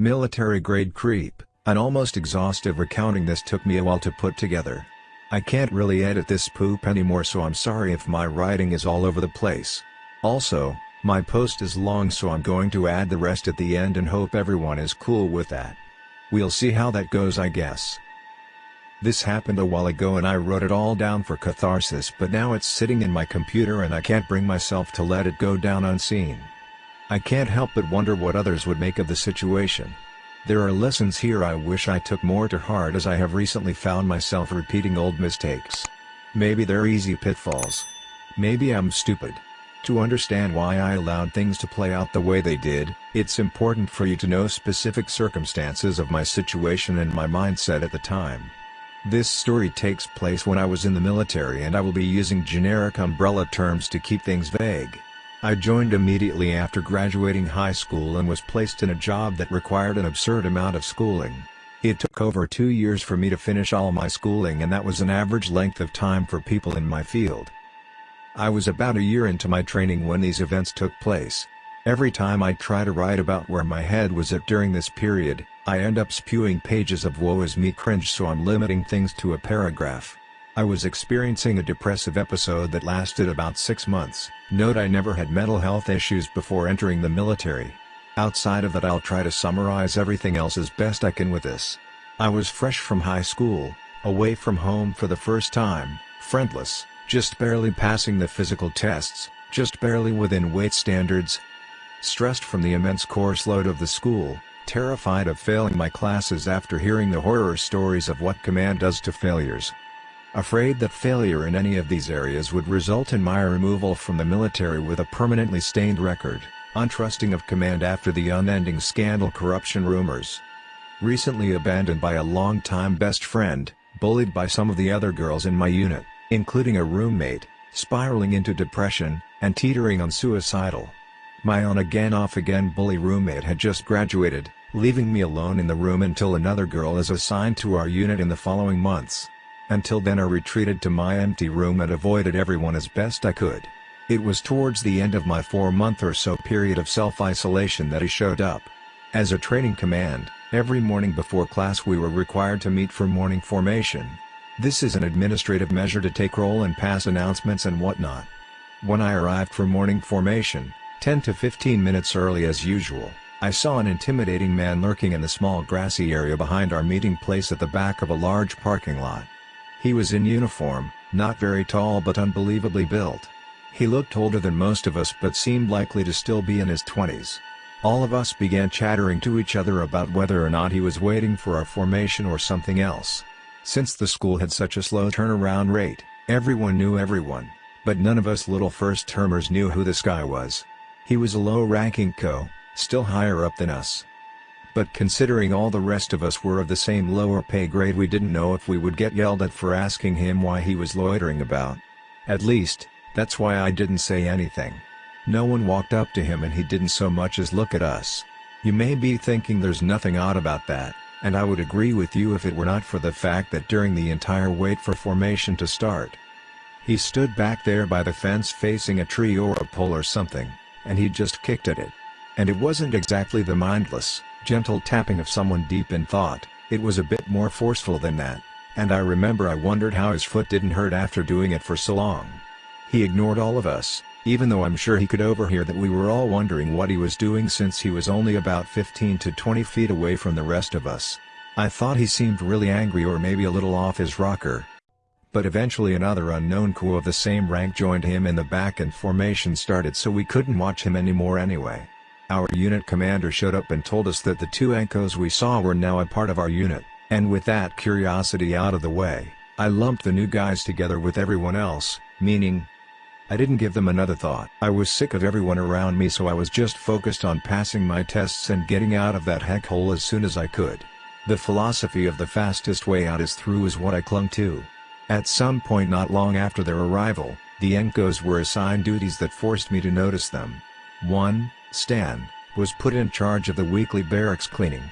Military grade creep, an almost exhaustive recounting this took me a while to put together. I can't really edit this poop anymore so I'm sorry if my writing is all over the place. Also, my post is long so I'm going to add the rest at the end and hope everyone is cool with that. We'll see how that goes I guess. This happened a while ago and I wrote it all down for catharsis but now it's sitting in my computer and I can't bring myself to let it go down unseen. I can't help but wonder what others would make of the situation. There are lessons here I wish I took more to heart as I have recently found myself repeating old mistakes. Maybe they're easy pitfalls. Maybe I'm stupid. To understand why I allowed things to play out the way they did, it's important for you to know specific circumstances of my situation and my mindset at the time. This story takes place when I was in the military and I will be using generic umbrella terms to keep things vague. I joined immediately after graduating high school and was placed in a job that required an absurd amount of schooling. It took over two years for me to finish all my schooling and that was an average length of time for people in my field. I was about a year into my training when these events took place. Every time I try to write about where my head was at during this period, I end up spewing pages of woe is me cringe so I'm limiting things to a paragraph. I was experiencing a depressive episode that lasted about six months. Note I never had mental health issues before entering the military. Outside of that I'll try to summarize everything else as best I can with this. I was fresh from high school, away from home for the first time, friendless, just barely passing the physical tests, just barely within weight standards. Stressed from the immense course load of the school, terrified of failing my classes after hearing the horror stories of what command does to failures. Afraid that failure in any of these areas would result in my removal from the military with a permanently stained record, untrusting of command after the unending scandal corruption rumors. Recently abandoned by a longtime best friend, bullied by some of the other girls in my unit, including a roommate, spiraling into depression, and teetering on suicidal. My on-again off-again bully roommate had just graduated, leaving me alone in the room until another girl is assigned to our unit in the following months. Until then I retreated to my empty room and avoided everyone as best I could. It was towards the end of my four-month or so period of self-isolation that he showed up. As a training command, every morning before class we were required to meet for morning formation. This is an administrative measure to take roll and pass announcements and whatnot. When I arrived for morning formation, 10 to 15 minutes early as usual, I saw an intimidating man lurking in the small grassy area behind our meeting place at the back of a large parking lot. He was in uniform, not very tall but unbelievably built. He looked older than most of us but seemed likely to still be in his 20s. All of us began chattering to each other about whether or not he was waiting for our formation or something else. Since the school had such a slow turnaround rate, everyone knew everyone, but none of us little first-termers knew who this guy was. He was a low-ranking co, still higher up than us, but considering all the rest of us were of the same lower pay grade we didn't know if we would get yelled at for asking him why he was loitering about. At least, that's why I didn't say anything. No one walked up to him and he didn't so much as look at us. You may be thinking there's nothing odd about that, and I would agree with you if it were not for the fact that during the entire wait for formation to start, he stood back there by the fence facing a tree or a pole or something, and he just kicked at it. And it wasn't exactly the mindless, gentle tapping of someone deep in thought, it was a bit more forceful than that, and I remember I wondered how his foot didn't hurt after doing it for so long. He ignored all of us, even though I'm sure he could overhear that we were all wondering what he was doing since he was only about 15 to 20 feet away from the rest of us. I thought he seemed really angry or maybe a little off his rocker. But eventually another unknown crew of the same rank joined him in the back and formation started so we couldn't watch him anymore anyway. Our unit commander showed up and told us that the two NCOs we saw were now a part of our unit, and with that curiosity out of the way, I lumped the new guys together with everyone else, meaning, I didn't give them another thought. I was sick of everyone around me so I was just focused on passing my tests and getting out of that heck hole as soon as I could. The philosophy of the fastest way out is through is what I clung to. At some point not long after their arrival, the NCOs were assigned duties that forced me to notice them. 1. Stan, was put in charge of the weekly barracks cleaning.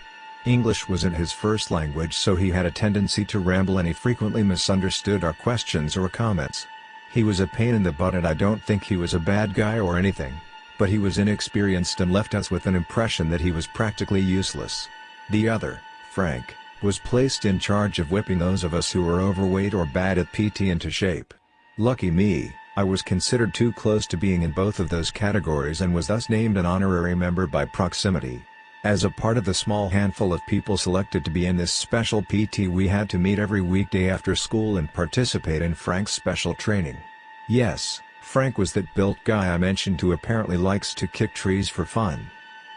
English wasn't his first language so he had a tendency to ramble and he frequently misunderstood our questions or comments. He was a pain in the butt and I don't think he was a bad guy or anything, but he was inexperienced and left us with an impression that he was practically useless. The other, Frank, was placed in charge of whipping those of us who were overweight or bad at PT into shape. Lucky me, I was considered too close to being in both of those categories and was thus named an honorary member by proximity. As a part of the small handful of people selected to be in this special PT we had to meet every weekday after school and participate in Frank's special training. Yes, Frank was that built guy I mentioned who apparently likes to kick trees for fun.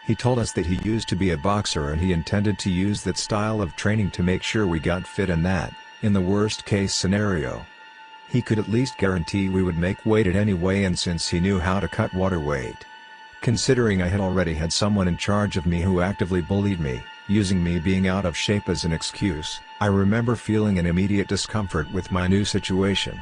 He told us that he used to be a boxer and he intended to use that style of training to make sure we got fit and that, in the worst case scenario, he could at least guarantee we would make weight at any way and since he knew how to cut water weight. Considering I had already had someone in charge of me who actively bullied me, using me being out of shape as an excuse, I remember feeling an immediate discomfort with my new situation.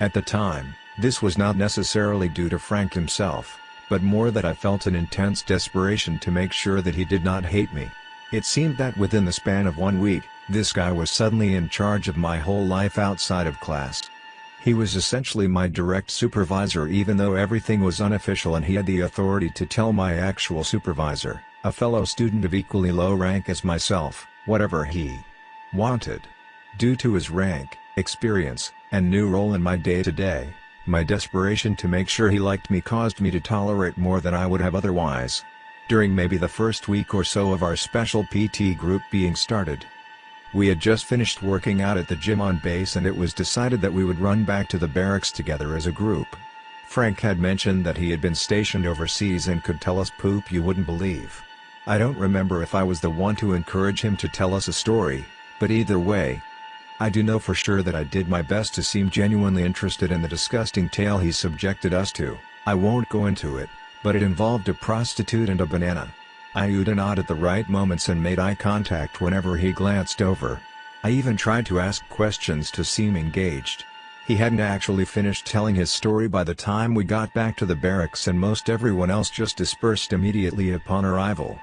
At the time, this was not necessarily due to Frank himself, but more that I felt an intense desperation to make sure that he did not hate me. It seemed that within the span of one week, this guy was suddenly in charge of my whole life outside of class. He was essentially my direct supervisor even though everything was unofficial and he had the authority to tell my actual supervisor, a fellow student of equally low rank as myself, whatever he wanted. Due to his rank, experience, and new role in my day-to-day, -day, my desperation to make sure he liked me caused me to tolerate more than I would have otherwise. During maybe the first week or so of our special PT group being started, we had just finished working out at the gym on base and it was decided that we would run back to the barracks together as a group. Frank had mentioned that he had been stationed overseas and could tell us poop you wouldn't believe. I don't remember if I was the one to encourage him to tell us a story, but either way, I do know for sure that I did my best to seem genuinely interested in the disgusting tale he subjected us to, I won't go into it, but it involved a prostitute and a banana. I nodded at the right moments and made eye contact whenever he glanced over. I even tried to ask questions to seem engaged. He hadn't actually finished telling his story by the time we got back to the barracks and most everyone else just dispersed immediately upon arrival.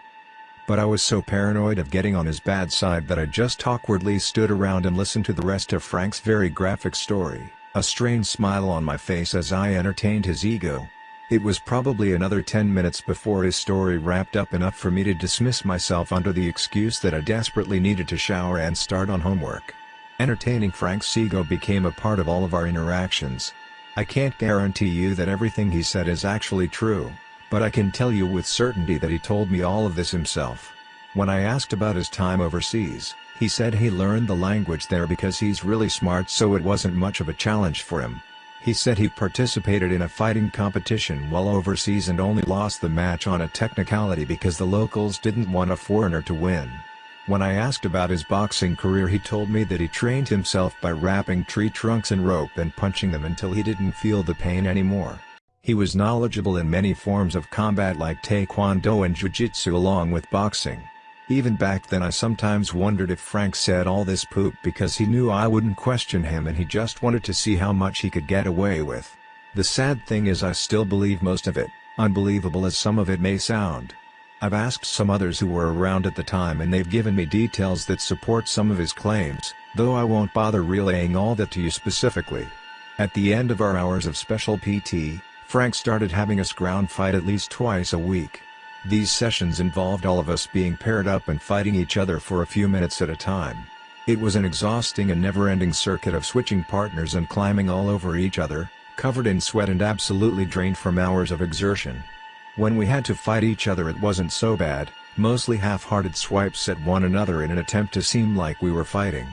But I was so paranoid of getting on his bad side that I just awkwardly stood around and listened to the rest of Frank's very graphic story, a strange smile on my face as I entertained his ego. It was probably another 10 minutes before his story wrapped up enough for me to dismiss myself under the excuse that I desperately needed to shower and start on homework. Entertaining Frank ego became a part of all of our interactions. I can't guarantee you that everything he said is actually true. But I can tell you with certainty that he told me all of this himself. When I asked about his time overseas, he said he learned the language there because he's really smart so it wasn't much of a challenge for him. He said he participated in a fighting competition while overseas and only lost the match on a technicality because the locals didn't want a foreigner to win. When I asked about his boxing career he told me that he trained himself by wrapping tree trunks in rope and punching them until he didn't feel the pain anymore. He was knowledgeable in many forms of combat like taekwondo and jiu-jitsu along with boxing. Even back then I sometimes wondered if Frank said all this poop because he knew I wouldn't question him and he just wanted to see how much he could get away with. The sad thing is I still believe most of it, unbelievable as some of it may sound. I've asked some others who were around at the time and they've given me details that support some of his claims, though I won't bother relaying all that to you specifically. At the end of our hours of special PT, Frank started having us ground fight at least twice a week. These sessions involved all of us being paired up and fighting each other for a few minutes at a time. It was an exhausting and never-ending circuit of switching partners and climbing all over each other, covered in sweat and absolutely drained from hours of exertion. When we had to fight each other it wasn't so bad, mostly half-hearted swipes at one another in an attempt to seem like we were fighting.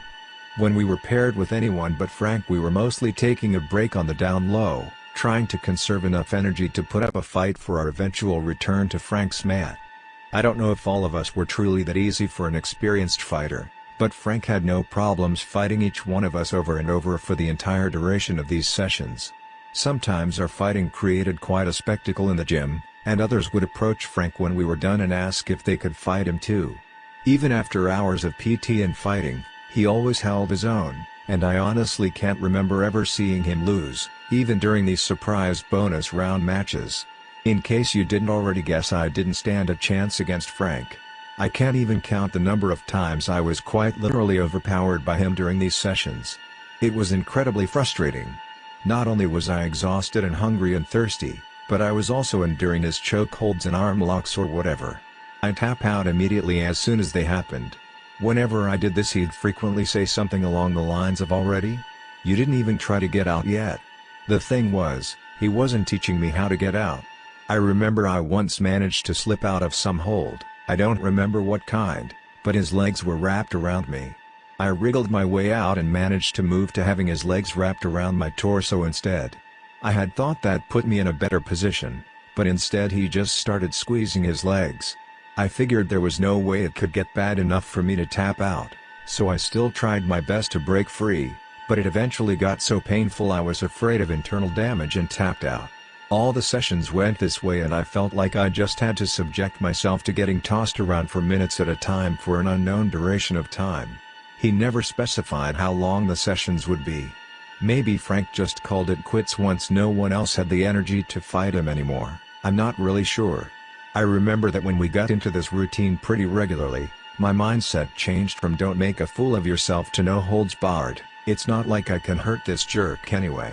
When we were paired with anyone but Frank we were mostly taking a break on the down low, trying to conserve enough energy to put up a fight for our eventual return to Frank's mat. I don't know if all of us were truly that easy for an experienced fighter, but Frank had no problems fighting each one of us over and over for the entire duration of these sessions. Sometimes our fighting created quite a spectacle in the gym, and others would approach Frank when we were done and ask if they could fight him too. Even after hours of PT and fighting, he always held his own, and I honestly can't remember ever seeing him lose even during these surprise bonus round matches. In case you didn't already guess I didn't stand a chance against Frank. I can't even count the number of times I was quite literally overpowered by him during these sessions. It was incredibly frustrating. Not only was I exhausted and hungry and thirsty, but I was also enduring his chokeholds and arm locks or whatever. I tap out immediately as soon as they happened. Whenever I did this he'd frequently say something along the lines of already? You didn't even try to get out yet. The thing was, he wasn't teaching me how to get out. I remember I once managed to slip out of some hold, I don't remember what kind, but his legs were wrapped around me. I wriggled my way out and managed to move to having his legs wrapped around my torso instead. I had thought that put me in a better position, but instead he just started squeezing his legs. I figured there was no way it could get bad enough for me to tap out, so I still tried my best to break free, but it eventually got so painful I was afraid of internal damage and tapped out. All the sessions went this way and I felt like I just had to subject myself to getting tossed around for minutes at a time for an unknown duration of time. He never specified how long the sessions would be. Maybe Frank just called it quits once no one else had the energy to fight him anymore, I'm not really sure. I remember that when we got into this routine pretty regularly, my mindset changed from don't make a fool of yourself to no holds barred, it's not like I can hurt this jerk anyway.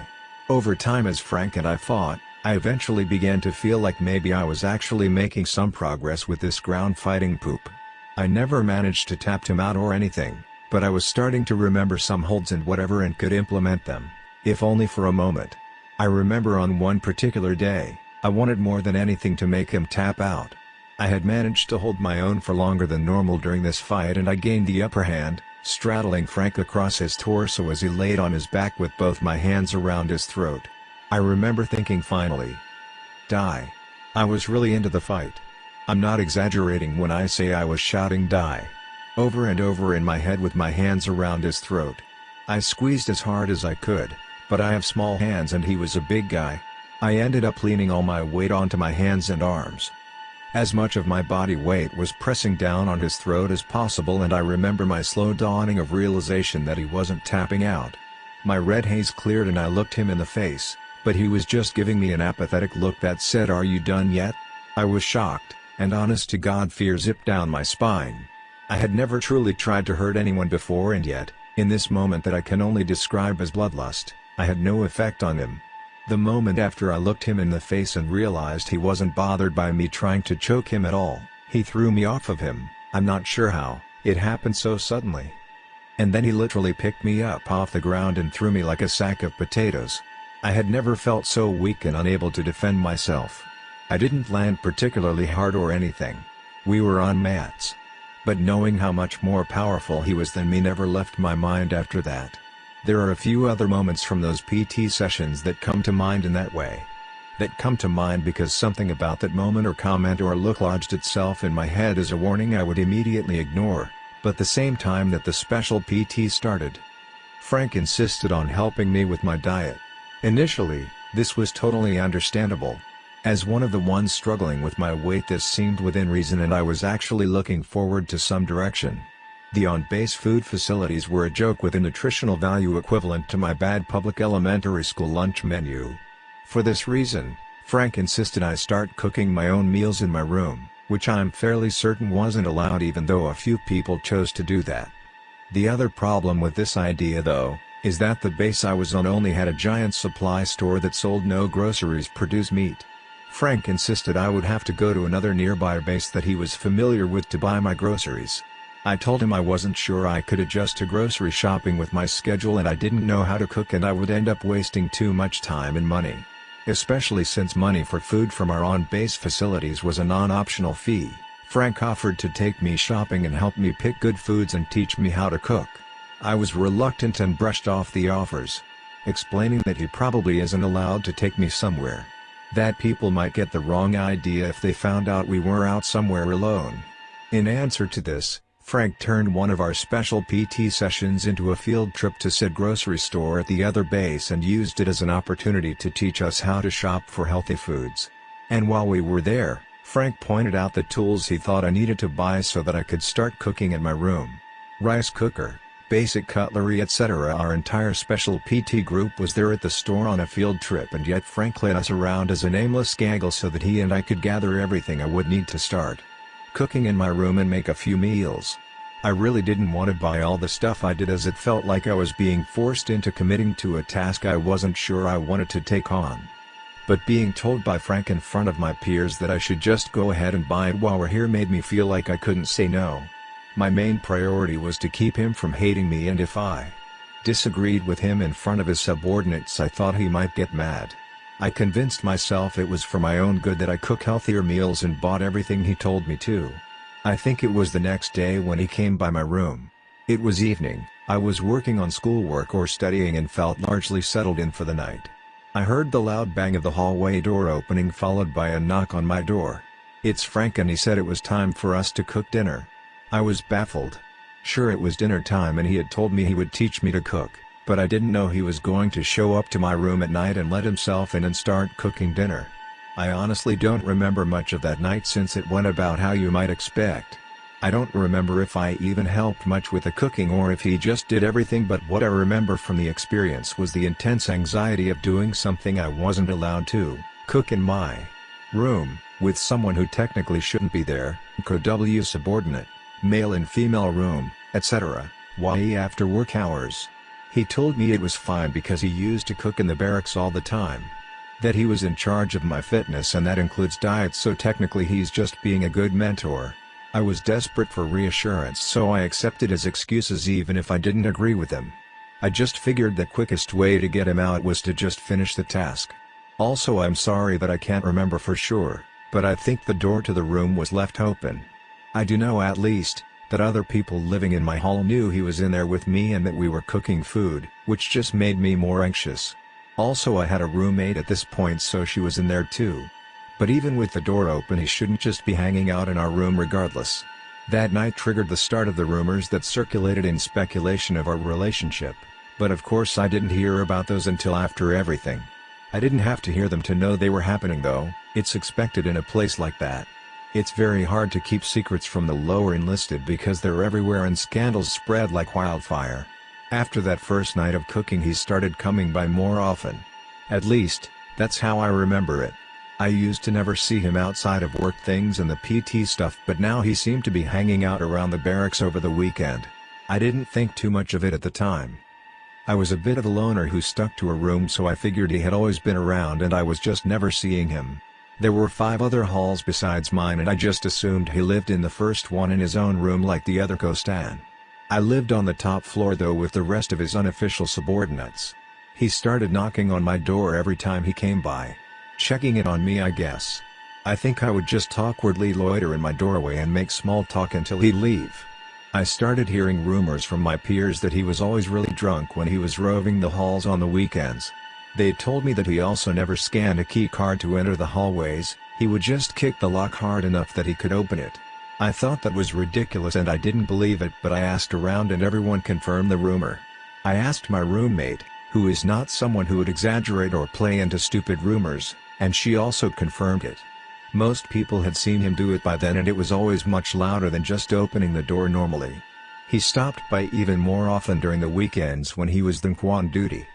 Over time as Frank and I fought, I eventually began to feel like maybe I was actually making some progress with this ground fighting poop. I never managed to tap him out or anything, but I was starting to remember some holds and whatever and could implement them, if only for a moment. I remember on one particular day, I wanted more than anything to make him tap out. I had managed to hold my own for longer than normal during this fight and I gained the upper hand, straddling Frank across his torso as he laid on his back with both my hands around his throat. I remember thinking finally. Die. I was really into the fight. I'm not exaggerating when I say I was shouting die over and over in my head with my hands around his throat. I squeezed as hard as I could, but I have small hands and he was a big guy. I ended up leaning all my weight onto my hands and arms. As much of my body weight was pressing down on his throat as possible and I remember my slow dawning of realization that he wasn't tapping out. My red haze cleared and I looked him in the face, but he was just giving me an apathetic look that said are you done yet? I was shocked, and honest to God fear zipped down my spine. I had never truly tried to hurt anyone before and yet, in this moment that I can only describe as bloodlust, I had no effect on him. The moment after I looked him in the face and realized he wasn't bothered by me trying to choke him at all, he threw me off of him, I'm not sure how, it happened so suddenly. And then he literally picked me up off the ground and threw me like a sack of potatoes. I had never felt so weak and unable to defend myself. I didn't land particularly hard or anything. We were on mats but knowing how much more powerful he was than me never left my mind after that. There are a few other moments from those PT sessions that come to mind in that way. That come to mind because something about that moment or comment or look lodged itself in my head as a warning I would immediately ignore, but the same time that the special PT started. Frank insisted on helping me with my diet. Initially, this was totally understandable, as one of the ones struggling with my weight this seemed within reason and I was actually looking forward to some direction. The on-base food facilities were a joke with a nutritional value equivalent to my bad public elementary school lunch menu. For this reason, Frank insisted I start cooking my own meals in my room, which I'm fairly certain wasn't allowed even though a few people chose to do that. The other problem with this idea though, is that the base I was on only had a giant supply store that sold no groceries produce meat. Frank insisted I would have to go to another nearby base that he was familiar with to buy my groceries. I told him I wasn't sure I could adjust to grocery shopping with my schedule and I didn't know how to cook and I would end up wasting too much time and money. Especially since money for food from our on-base facilities was a non-optional fee, Frank offered to take me shopping and help me pick good foods and teach me how to cook. I was reluctant and brushed off the offers. Explaining that he probably isn't allowed to take me somewhere that people might get the wrong idea if they found out we were out somewhere alone. In answer to this, Frank turned one of our special PT sessions into a field trip to said grocery store at the other base and used it as an opportunity to teach us how to shop for healthy foods. And while we were there, Frank pointed out the tools he thought I needed to buy so that I could start cooking in my room. Rice cooker, basic cutlery etc. Our entire special PT group was there at the store on a field trip and yet Frank led us around as a nameless gaggle so that he and I could gather everything I would need to start cooking in my room and make a few meals. I really didn't want to buy all the stuff I did as it felt like I was being forced into committing to a task I wasn't sure I wanted to take on. But being told by Frank in front of my peers that I should just go ahead and buy it while we're here made me feel like I couldn't say no. My main priority was to keep him from hating me and if I disagreed with him in front of his subordinates I thought he might get mad. I convinced myself it was for my own good that I cook healthier meals and bought everything he told me to. I think it was the next day when he came by my room. It was evening, I was working on schoolwork or studying and felt largely settled in for the night. I heard the loud bang of the hallway door opening followed by a knock on my door. It's Frank and he said it was time for us to cook dinner. I was baffled. Sure it was dinner time and he had told me he would teach me to cook, but I didn't know he was going to show up to my room at night and let himself in and start cooking dinner. I honestly don't remember much of that night since it went about how you might expect. I don't remember if I even helped much with the cooking or if he just did everything but what I remember from the experience was the intense anxiety of doing something I wasn't allowed to, cook in my room, with someone who technically shouldn't be there, co-W subordinate, male and female room, etc., YE after work hours. He told me it was fine because he used to cook in the barracks all the time. That he was in charge of my fitness and that includes diet so technically he's just being a good mentor. I was desperate for reassurance so I accepted his excuses even if I didn't agree with them. I just figured the quickest way to get him out was to just finish the task. Also I'm sorry that I can't remember for sure, but I think the door to the room was left open. I do know at least, that other people living in my hall knew he was in there with me and that we were cooking food, which just made me more anxious. Also I had a roommate at this point so she was in there too. But even with the door open he shouldn't just be hanging out in our room regardless. That night triggered the start of the rumors that circulated in speculation of our relationship, but of course I didn't hear about those until after everything. I didn't have to hear them to know they were happening though, it's expected in a place like that. It's very hard to keep secrets from the lower enlisted because they're everywhere and scandals spread like wildfire. After that first night of cooking he started coming by more often. At least, that's how I remember it. I used to never see him outside of work things and the PT stuff but now he seemed to be hanging out around the barracks over the weekend. I didn't think too much of it at the time. I was a bit of a loner who stuck to a room so I figured he had always been around and I was just never seeing him. There were five other halls besides mine and I just assumed he lived in the first one in his own room like the other co-stan. I lived on the top floor though with the rest of his unofficial subordinates. He started knocking on my door every time he came by. Checking it on me I guess. I think I would just awkwardly loiter in my doorway and make small talk until he'd leave. I started hearing rumors from my peers that he was always really drunk when he was roving the halls on the weekends. They told me that he also never scanned a key card to enter the hallways, he would just kick the lock hard enough that he could open it. I thought that was ridiculous and I didn't believe it but I asked around and everyone confirmed the rumor. I asked my roommate, who is not someone who would exaggerate or play into stupid rumors, and she also confirmed it. Most people had seen him do it by then and it was always much louder than just opening the door normally. He stopped by even more often during the weekends when he was than on duty.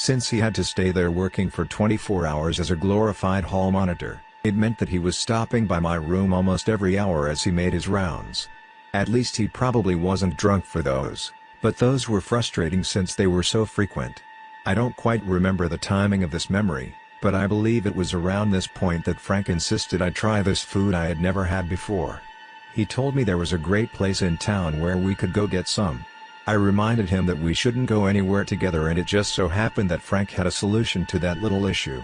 Since he had to stay there working for 24 hours as a glorified hall monitor, it meant that he was stopping by my room almost every hour as he made his rounds. At least he probably wasn't drunk for those, but those were frustrating since they were so frequent. I don't quite remember the timing of this memory, but I believe it was around this point that Frank insisted I try this food I had never had before. He told me there was a great place in town where we could go get some, I reminded him that we shouldn't go anywhere together and it just so happened that Frank had a solution to that little issue.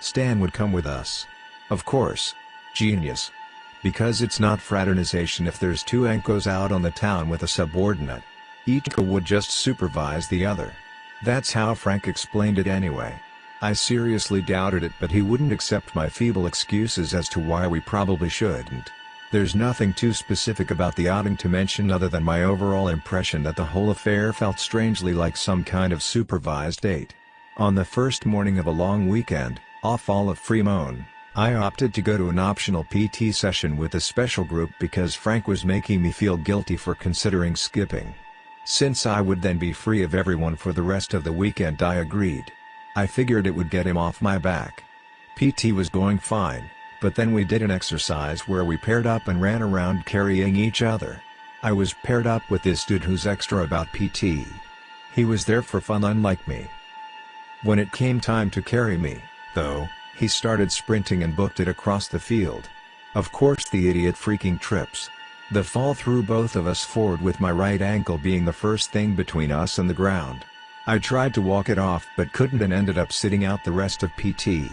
Stan would come with us. Of course. Genius. Because it's not fraternization if there's two NCOs out on the town with a subordinate. Each would just supervise the other. That's how Frank explained it anyway. I seriously doubted it but he wouldn't accept my feeble excuses as to why we probably shouldn't. There's nothing too specific about the outing to mention other than my overall impression that the whole affair felt strangely like some kind of supervised date. On the first morning of a long weekend, off all of Fremont, I opted to go to an optional PT session with a special group because Frank was making me feel guilty for considering skipping. Since I would then be free of everyone for the rest of the weekend I agreed. I figured it would get him off my back. PT was going fine, but then we did an exercise where we paired up and ran around carrying each other. I was paired up with this dude who's extra about PT. He was there for fun unlike me. When it came time to carry me, though, He started sprinting and booked it across the field. Of course the idiot freaking trips. The fall threw both of us forward with my right ankle being the first thing between us and the ground. I tried to walk it off but couldn't and ended up sitting out the rest of PT.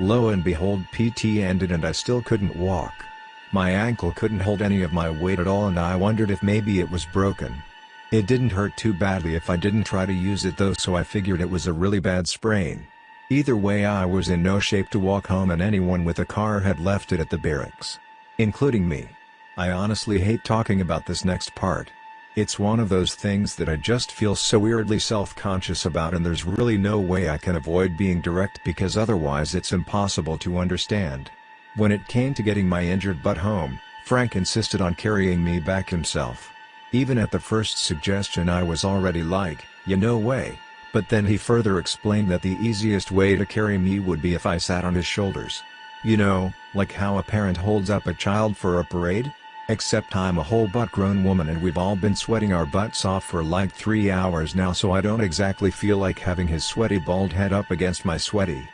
Lo and behold PT ended and I still couldn't walk. My ankle couldn't hold any of my weight at all and I wondered if maybe it was broken. It didn't hurt too badly if I didn't try to use it though so I figured it was a really bad sprain. Either way I was in no shape to walk home and anyone with a car had left it at the barracks. Including me. I honestly hate talking about this next part. It's one of those things that I just feel so weirdly self-conscious about and there's really no way I can avoid being direct because otherwise it's impossible to understand. When it came to getting my injured butt home, Frank insisted on carrying me back himself. Even at the first suggestion I was already like, you no way, but then he further explained that the easiest way to carry me would be if I sat on his shoulders. You know, like how a parent holds up a child for a parade? Except I'm a whole butt grown woman and we've all been sweating our butts off for like 3 hours now so I don't exactly feel like having his sweaty bald head up against my sweaty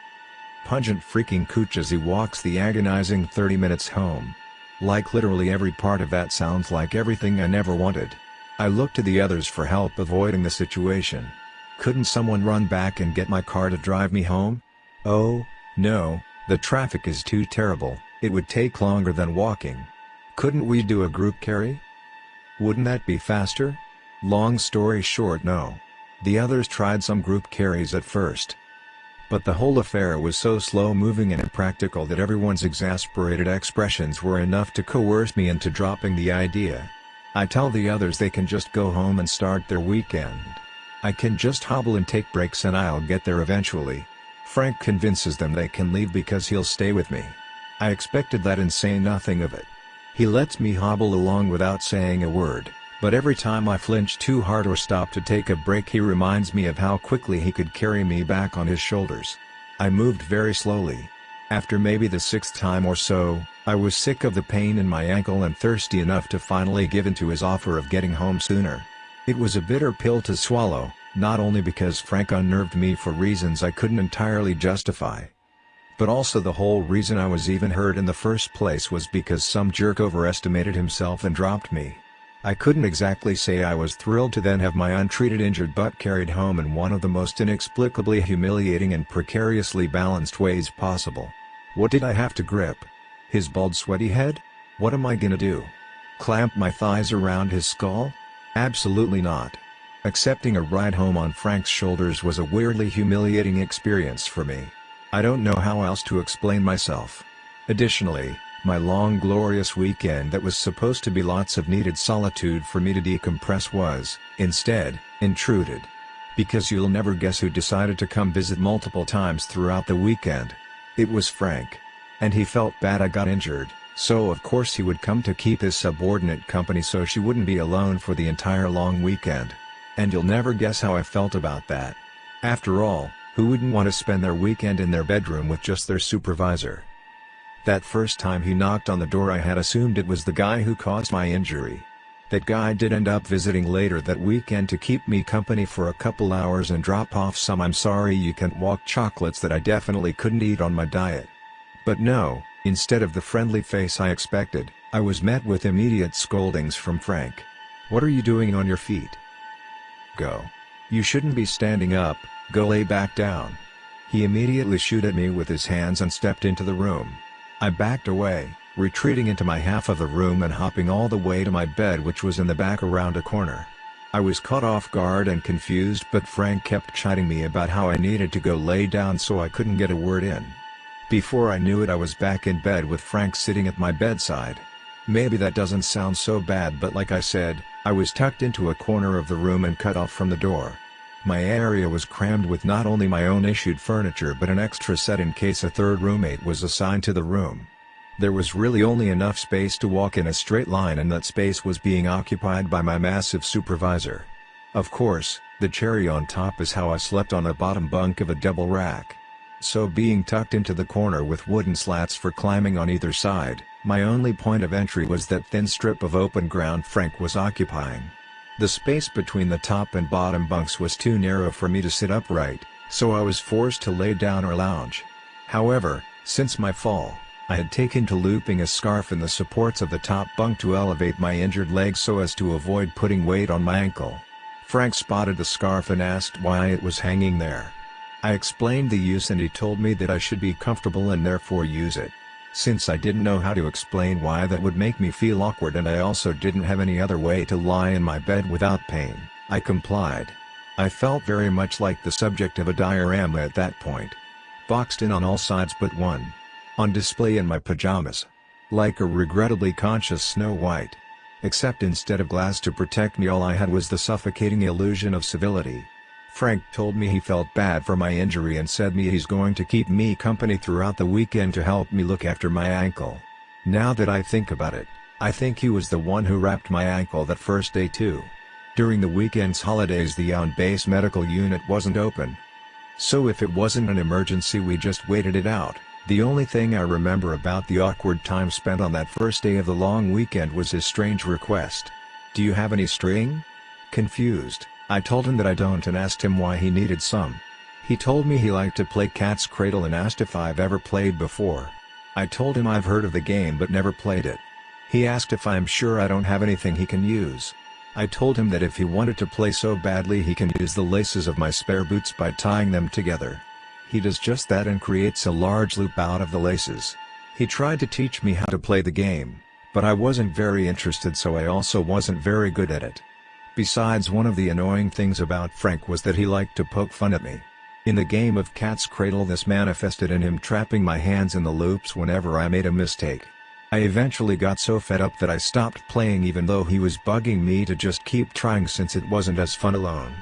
pungent freaking cooch as he walks the agonizing 30 minutes home. Like literally every part of that sounds like everything I never wanted. I look to the others for help avoiding the situation. Couldn't someone run back and get my car to drive me home? Oh, no, the traffic is too terrible, it would take longer than walking. Couldn't we do a group carry? Wouldn't that be faster? Long story short no. The others tried some group carries at first. But the whole affair was so slow-moving and impractical that everyone's exasperated expressions were enough to coerce me into dropping the idea. I tell the others they can just go home and start their weekend. I can just hobble and take breaks and I'll get there eventually. Frank convinces them they can leave because he'll stay with me. I expected that and say nothing of it. He lets me hobble along without saying a word, but every time I flinch too hard or stop to take a break he reminds me of how quickly he could carry me back on his shoulders. I moved very slowly. After maybe the sixth time or so, I was sick of the pain in my ankle and thirsty enough to finally give in to his offer of getting home sooner. It was a bitter pill to swallow, not only because Frank unnerved me for reasons I couldn't entirely justify, but also the whole reason I was even hurt in the first place was because some jerk overestimated himself and dropped me. I couldn't exactly say I was thrilled to then have my untreated injured butt carried home in one of the most inexplicably humiliating and precariously balanced ways possible. What did I have to grip? His bald sweaty head? What am I gonna do? Clamp my thighs around his skull? Absolutely not. Accepting a ride home on Frank's shoulders was a weirdly humiliating experience for me. I don't know how else to explain myself. Additionally, my long glorious weekend that was supposed to be lots of needed solitude for me to decompress was, instead, intruded. Because you'll never guess who decided to come visit multiple times throughout the weekend. It was Frank. And he felt bad I got injured, so of course he would come to keep his subordinate company so she wouldn't be alone for the entire long weekend. And you'll never guess how I felt about that. After all, who wouldn't want to spend their weekend in their bedroom with just their supervisor? That first time he knocked on the door I had assumed it was the guy who caused my injury. That guy did end up visiting later that weekend to keep me company for a couple hours and drop off some I'm sorry you can't walk chocolates that I definitely couldn't eat on my diet. But no, instead of the friendly face I expected, I was met with immediate scoldings from Frank. What are you doing on your feet? Go. You shouldn't be standing up, Go lay back down. He immediately shoot at me with his hands and stepped into the room. I backed away, retreating into my half of the room and hopping all the way to my bed which was in the back around a corner. I was caught off guard and confused but Frank kept chiding me about how I needed to go lay down so I couldn't get a word in. Before I knew it I was back in bed with Frank sitting at my bedside. Maybe that doesn't sound so bad but like I said, I was tucked into a corner of the room and cut off from the door. My area was crammed with not only my own issued furniture but an extra set in case a third roommate was assigned to the room. There was really only enough space to walk in a straight line and that space was being occupied by my massive supervisor. Of course, the cherry on top is how I slept on a bottom bunk of a double rack. So being tucked into the corner with wooden slats for climbing on either side, my only point of entry was that thin strip of open ground Frank was occupying. The space between the top and bottom bunks was too narrow for me to sit upright, so I was forced to lay down or lounge. However, since my fall, I had taken to looping a scarf in the supports of the top bunk to elevate my injured leg so as to avoid putting weight on my ankle. Frank spotted the scarf and asked why it was hanging there. I explained the use and he told me that I should be comfortable and therefore use it. Since I didn't know how to explain why that would make me feel awkward and I also didn't have any other way to lie in my bed without pain, I complied. I felt very much like the subject of a diorama at that point. Boxed in on all sides but one. On display in my pajamas. Like a regrettably conscious Snow White. Except instead of glass to protect me all I had was the suffocating illusion of civility. Frank told me he felt bad for my injury and said me he's going to keep me company throughout the weekend to help me look after my ankle. Now that I think about it, I think he was the one who wrapped my ankle that first day too. During the weekend's holidays the on-base medical unit wasn't open. So if it wasn't an emergency we just waited it out. The only thing I remember about the awkward time spent on that first day of the long weekend was his strange request. Do you have any string? Confused. I told him that I don't and asked him why he needed some. He told me he liked to play Cat's Cradle and asked if I've ever played before. I told him I've heard of the game but never played it. He asked if I'm sure I don't have anything he can use. I told him that if he wanted to play so badly he can use the laces of my spare boots by tying them together. He does just that and creates a large loop out of the laces. He tried to teach me how to play the game, but I wasn't very interested so I also wasn't very good at it. Besides one of the annoying things about Frank was that he liked to poke fun at me. In the game of Cat's Cradle this manifested in him trapping my hands in the loops whenever I made a mistake. I eventually got so fed up that I stopped playing even though he was bugging me to just keep trying since it wasn't as fun alone.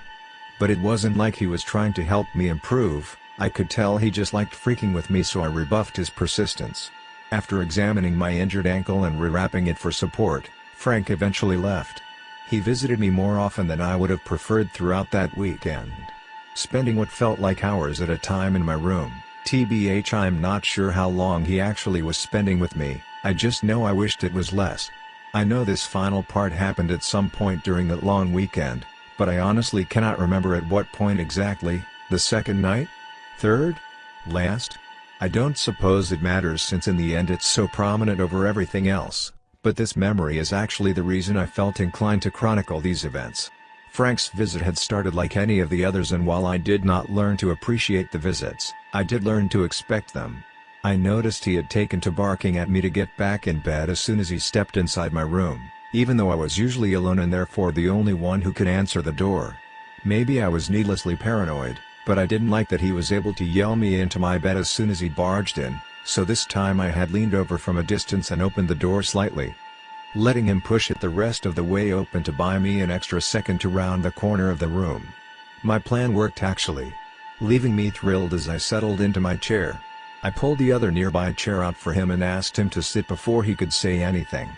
But it wasn't like he was trying to help me improve, I could tell he just liked freaking with me so I rebuffed his persistence. After examining my injured ankle and rewrapping it for support, Frank eventually left. He visited me more often than I would have preferred throughout that weekend. Spending what felt like hours at a time in my room, TBH I'm not sure how long he actually was spending with me, I just know I wished it was less. I know this final part happened at some point during that long weekend, but I honestly cannot remember at what point exactly, the second night? Third? Last? I don't suppose it matters since in the end it's so prominent over everything else. But this memory is actually the reason I felt inclined to chronicle these events. Frank's visit had started like any of the others and while I did not learn to appreciate the visits, I did learn to expect them. I noticed he had taken to barking at me to get back in bed as soon as he stepped inside my room, even though I was usually alone and therefore the only one who could answer the door. Maybe I was needlessly paranoid, but I didn't like that he was able to yell me into my bed as soon as he barged in, so this time I had leaned over from a distance and opened the door slightly. Letting him push it the rest of the way open to buy me an extra second to round the corner of the room. My plan worked actually. Leaving me thrilled as I settled into my chair. I pulled the other nearby chair out for him and asked him to sit before he could say anything.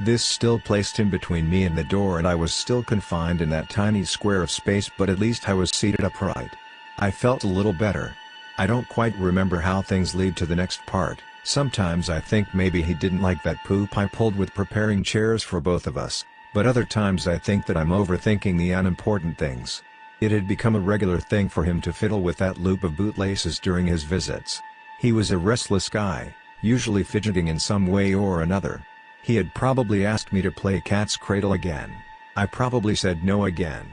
This still placed him between me and the door and I was still confined in that tiny square of space but at least I was seated upright. I felt a little better. I don't quite remember how things lead to the next part, sometimes I think maybe he didn't like that poop I pulled with preparing chairs for both of us, but other times I think that I'm overthinking the unimportant things. It had become a regular thing for him to fiddle with that loop of bootlaces during his visits. He was a restless guy, usually fidgeting in some way or another. He had probably asked me to play Cat's Cradle again. I probably said no again.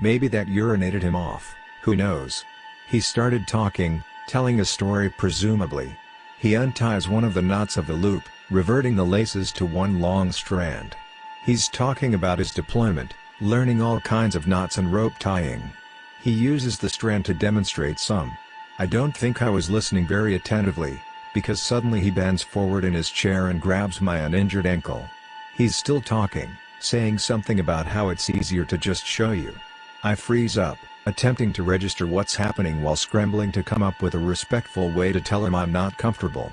Maybe that urinated him off, who knows. He started talking, telling a story presumably. He unties one of the knots of the loop, reverting the laces to one long strand. He's talking about his deployment, learning all kinds of knots and rope tying. He uses the strand to demonstrate some. I don't think I was listening very attentively, because suddenly he bends forward in his chair and grabs my uninjured ankle. He's still talking, saying something about how it's easier to just show you. I freeze up, attempting to register what's happening while scrambling to come up with a respectful way to tell him I'm not comfortable.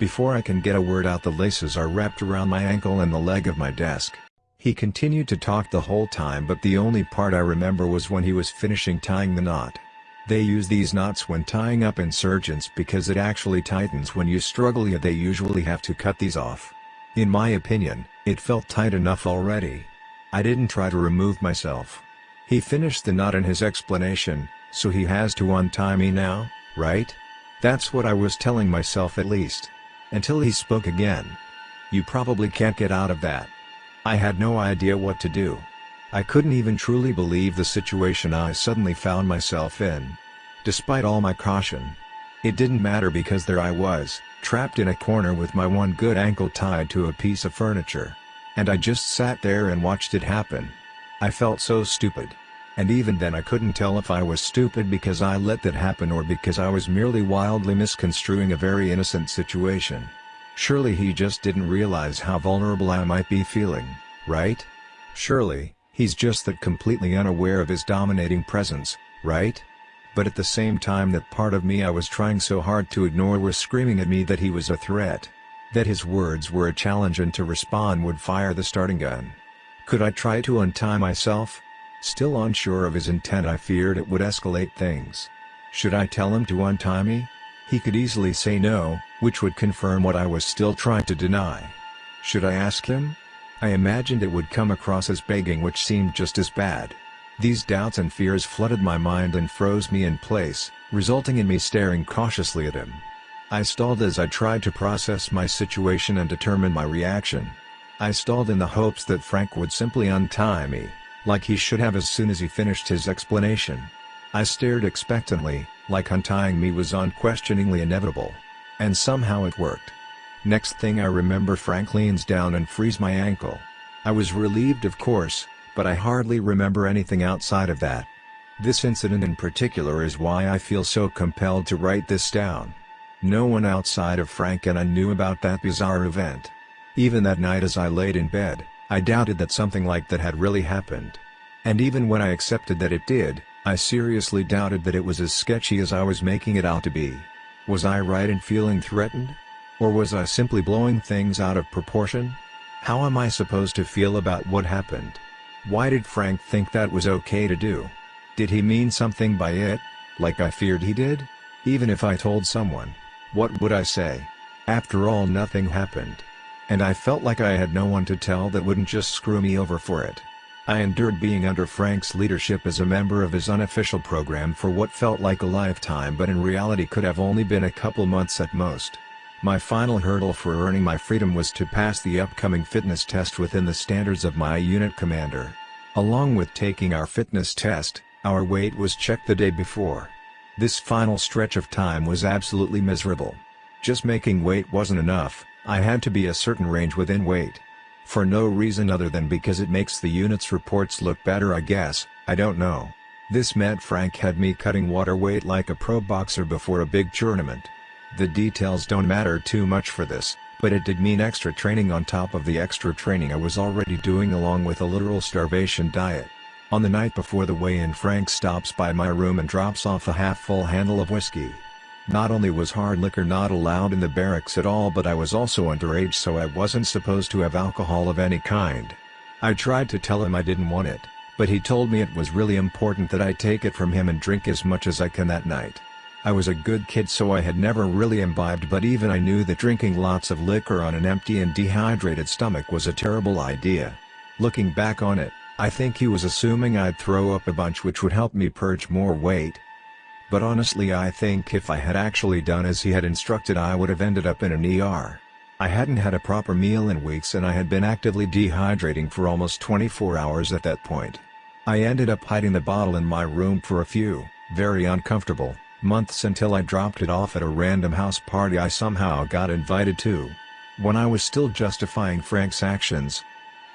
Before I can get a word out the laces are wrapped around my ankle and the leg of my desk. He continued to talk the whole time but the only part I remember was when he was finishing tying the knot. They use these knots when tying up insurgents because it actually tightens when you struggle yet they usually have to cut these off. In my opinion, it felt tight enough already. I didn't try to remove myself. He finished the knot in his explanation, so he has to untie me now, right? That's what I was telling myself at least. Until he spoke again. You probably can't get out of that. I had no idea what to do. I couldn't even truly believe the situation I suddenly found myself in. Despite all my caution. It didn't matter because there I was, trapped in a corner with my one good ankle tied to a piece of furniture. And I just sat there and watched it happen. I felt so stupid. And even then I couldn't tell if I was stupid because I let that happen or because I was merely wildly misconstruing a very innocent situation. Surely he just didn't realize how vulnerable I might be feeling, right? Surely, he's just that completely unaware of his dominating presence, right? But at the same time that part of me I was trying so hard to ignore was screaming at me that he was a threat. That his words were a challenge and to respond would fire the starting gun. Could I try to untie myself? Still unsure of his intent I feared it would escalate things. Should I tell him to untie me? He could easily say no, which would confirm what I was still trying to deny. Should I ask him? I imagined it would come across as begging which seemed just as bad. These doubts and fears flooded my mind and froze me in place, resulting in me staring cautiously at him. I stalled as I tried to process my situation and determine my reaction. I stalled in the hopes that Frank would simply untie me, like he should have as soon as he finished his explanation. I stared expectantly, like untying me was unquestioningly inevitable. And somehow it worked. Next thing I remember Frank leans down and frees my ankle. I was relieved of course, but I hardly remember anything outside of that. This incident in particular is why I feel so compelled to write this down. No one outside of Frank and I knew about that bizarre event. Even that night as I laid in bed, I doubted that something like that had really happened. And even when I accepted that it did, I seriously doubted that it was as sketchy as I was making it out to be. Was I right in feeling threatened? Or was I simply blowing things out of proportion? How am I supposed to feel about what happened? Why did Frank think that was okay to do? Did he mean something by it, like I feared he did? Even if I told someone, what would I say? After all nothing happened. And I felt like I had no one to tell that wouldn't just screw me over for it. I endured being under Frank's leadership as a member of his unofficial program for what felt like a lifetime but in reality could have only been a couple months at most. My final hurdle for earning my freedom was to pass the upcoming fitness test within the standards of my unit commander. Along with taking our fitness test, our weight was checked the day before. This final stretch of time was absolutely miserable. Just making weight wasn't enough, I had to be a certain range within weight. For no reason other than because it makes the unit's reports look better I guess, I don't know. This meant Frank had me cutting water weight like a pro boxer before a big tournament. The details don't matter too much for this, but it did mean extra training on top of the extra training I was already doing along with a literal starvation diet. On the night before the weigh-in Frank stops by my room and drops off a half-full handle of whiskey. Not only was hard liquor not allowed in the barracks at all but I was also underage so I wasn't supposed to have alcohol of any kind. I tried to tell him I didn't want it, but he told me it was really important that I take it from him and drink as much as I can that night. I was a good kid so I had never really imbibed but even I knew that drinking lots of liquor on an empty and dehydrated stomach was a terrible idea. Looking back on it, I think he was assuming I'd throw up a bunch which would help me purge more weight, but honestly I think if I had actually done as he had instructed I would have ended up in an ER. I hadn't had a proper meal in weeks and I had been actively dehydrating for almost 24 hours at that point. I ended up hiding the bottle in my room for a few, very uncomfortable, months until I dropped it off at a random house party I somehow got invited to. When I was still justifying Frank's actions,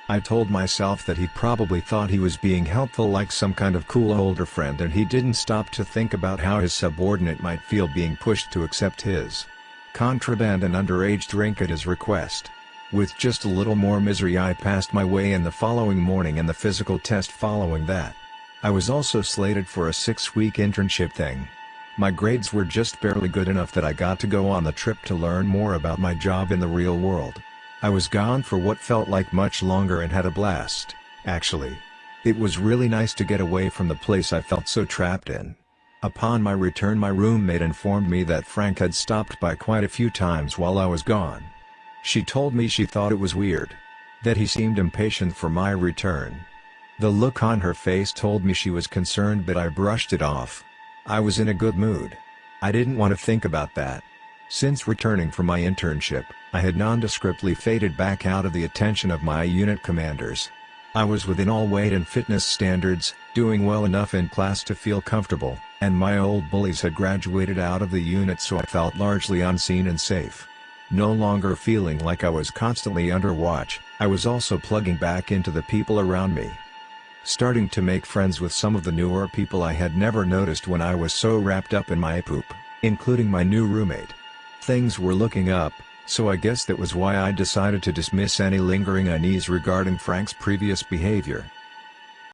I told myself that he probably thought he was being helpful like some kind of cool older friend and he didn't stop to think about how his subordinate might feel being pushed to accept his contraband and underage drink at his request. With just a little more misery I passed my weigh in the following morning and the physical test following that. I was also slated for a six-week internship thing. My grades were just barely good enough that I got to go on the trip to learn more about my job in the real world. I was gone for what felt like much longer and had a blast, actually. It was really nice to get away from the place I felt so trapped in. Upon my return my roommate informed me that Frank had stopped by quite a few times while I was gone. She told me she thought it was weird. That he seemed impatient for my return. The look on her face told me she was concerned but I brushed it off. I was in a good mood. I didn't want to think about that. Since returning from my internship, I had nondescriptly faded back out of the attention of my unit commanders. I was within all weight and fitness standards, doing well enough in class to feel comfortable, and my old bullies had graduated out of the unit so I felt largely unseen and safe. No longer feeling like I was constantly under watch, I was also plugging back into the people around me. Starting to make friends with some of the newer people I had never noticed when I was so wrapped up in my poop, including my new roommate. Things were looking up, so I guess that was why I decided to dismiss any lingering unease regarding Frank's previous behavior.